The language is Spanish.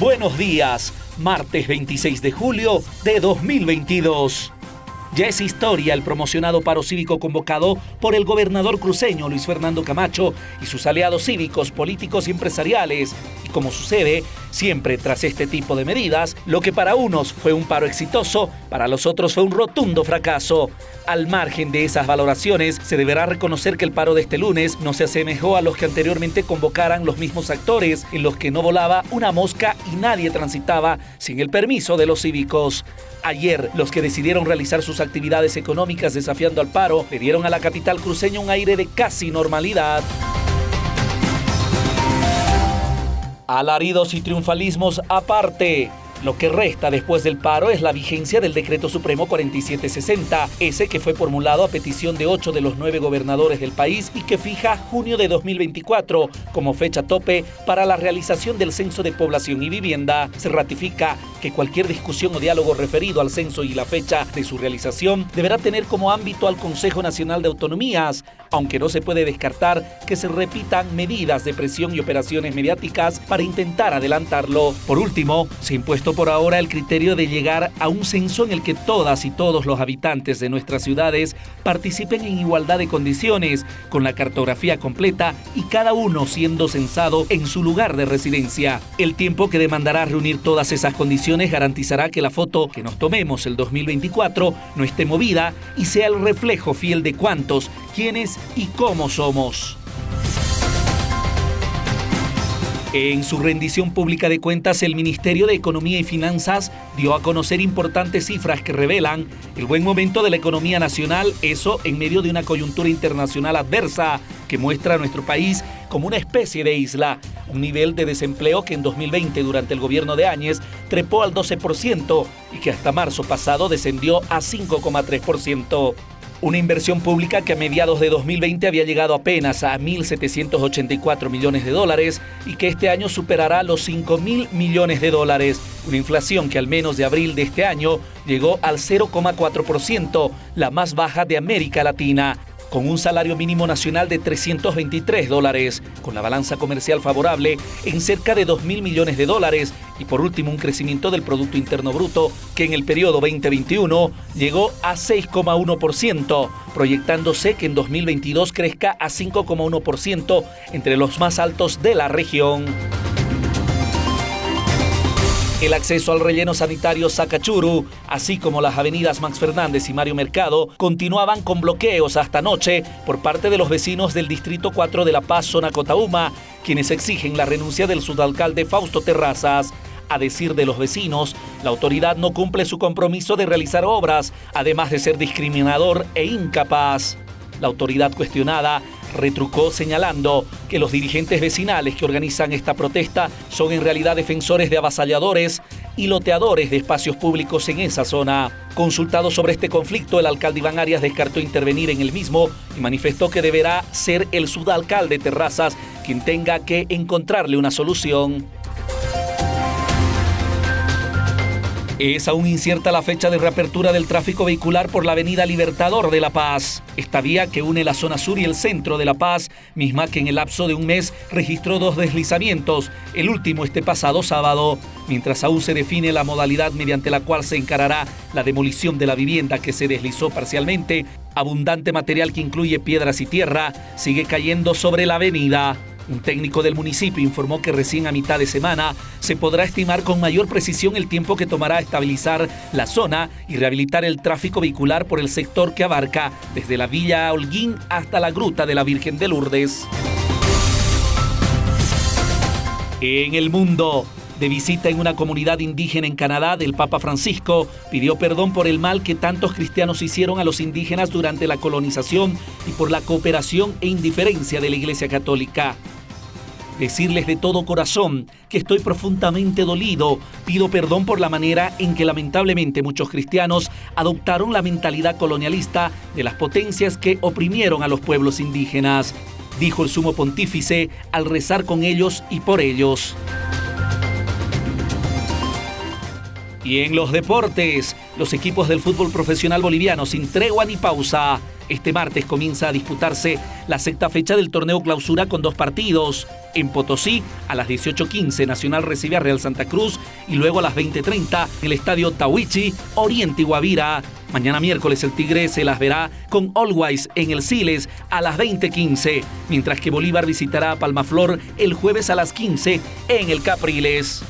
Buenos días, martes 26 de julio de 2022. Ya es historia el promocionado paro cívico convocado por el gobernador cruceño Luis Fernando Camacho y sus aliados cívicos, políticos y empresariales. Y como sucede siempre tras este tipo de medidas, lo que para unos fue un paro exitoso, para los otros fue un rotundo fracaso. Al margen de esas valoraciones, se deberá reconocer que el paro de este lunes no se asemejó a los que anteriormente convocaran los mismos actores, en los que no volaba una mosca y nadie transitaba sin el permiso de los cívicos. Ayer, los que decidieron realizar sus actividades económicas desafiando al paro le dieron a la capital cruceña un aire de casi normalidad. Alaridos y triunfalismos aparte. Lo que resta después del paro es la vigencia del Decreto Supremo 4760, ese que fue formulado a petición de ocho de los nueve gobernadores del país y que fija junio de 2024 como fecha tope para la realización del Censo de Población y Vivienda. Se ratifica que cualquier discusión o diálogo referido al censo y la fecha de su realización deberá tener como ámbito al Consejo Nacional de Autonomías, aunque no se puede descartar que se repitan medidas de presión y operaciones mediáticas para intentar adelantarlo. Por último, se impuesto por ahora el criterio de llegar a un censo en el que todas y todos los habitantes de nuestras ciudades participen en igualdad de condiciones, con la cartografía completa y cada uno siendo censado en su lugar de residencia. El tiempo que demandará reunir todas esas condiciones garantizará que la foto que nos tomemos el 2024 no esté movida y sea el reflejo fiel de cuántos, quiénes y cómo somos. En su rendición pública de cuentas, el Ministerio de Economía y Finanzas dio a conocer importantes cifras que revelan el buen momento de la economía nacional, eso en medio de una coyuntura internacional adversa que muestra a nuestro país como una especie de isla, un nivel de desempleo que en 2020 durante el gobierno de Áñez trepó al 12% y que hasta marzo pasado descendió a 5,3%. Una inversión pública que a mediados de 2020 había llegado apenas a 1.784 millones de dólares y que este año superará los 5.000 millones de dólares. Una inflación que al menos de abril de este año llegó al 0,4%, la más baja de América Latina con un salario mínimo nacional de 323 dólares, con la balanza comercial favorable en cerca de 2 mil millones de dólares y por último un crecimiento del Producto Interno Bruto que en el periodo 2021 llegó a 6,1%, proyectándose que en 2022 crezca a 5,1% entre los más altos de la región. El acceso al relleno sanitario Sacachuru, así como las avenidas Max Fernández y Mario Mercado, continuaban con bloqueos hasta anoche por parte de los vecinos del Distrito 4 de La Paz, zona Cotauma, quienes exigen la renuncia del subalcalde Fausto Terrazas. A decir de los vecinos, la autoridad no cumple su compromiso de realizar obras, además de ser discriminador e incapaz. La autoridad cuestionada retrucó señalando que los dirigentes vecinales que organizan esta protesta son en realidad defensores de avasalladores y loteadores de espacios públicos en esa zona. Consultado sobre este conflicto, el alcalde Iván Arias descartó intervenir en el mismo y manifestó que deberá ser el sudalcalde Terrazas quien tenga que encontrarle una solución. Es aún incierta la fecha de reapertura del tráfico vehicular por la avenida Libertador de La Paz. Esta vía que une la zona sur y el centro de La Paz, misma que en el lapso de un mes registró dos deslizamientos, el último este pasado sábado, mientras aún se define la modalidad mediante la cual se encarará la demolición de la vivienda que se deslizó parcialmente, abundante material que incluye piedras y tierra sigue cayendo sobre la avenida. Un técnico del municipio informó que recién a mitad de semana se podrá estimar con mayor precisión el tiempo que tomará estabilizar la zona y rehabilitar el tráfico vehicular por el sector que abarca desde la Villa Holguín hasta la Gruta de la Virgen de Lourdes. En el mundo, de visita en una comunidad indígena en Canadá, el Papa Francisco pidió perdón por el mal que tantos cristianos hicieron a los indígenas durante la colonización y por la cooperación e indiferencia de la Iglesia Católica decirles de todo corazón que estoy profundamente dolido. Pido perdón por la manera en que lamentablemente muchos cristianos adoptaron la mentalidad colonialista de las potencias que oprimieron a los pueblos indígenas, dijo el sumo pontífice al rezar con ellos y por ellos. Y en los deportes, los equipos del fútbol profesional boliviano sin tregua ni pausa Este martes comienza a disputarse la sexta fecha del torneo clausura con dos partidos. En Potosí, a las 18.15, Nacional recibe a Real Santa Cruz y luego a las 20.30 en el estadio Tawichi, Oriente y Guavira. Mañana miércoles el Tigre se las verá con Always en el Siles a las 20.15, mientras que Bolívar visitará a Palmaflor el jueves a las 15 en el Capriles.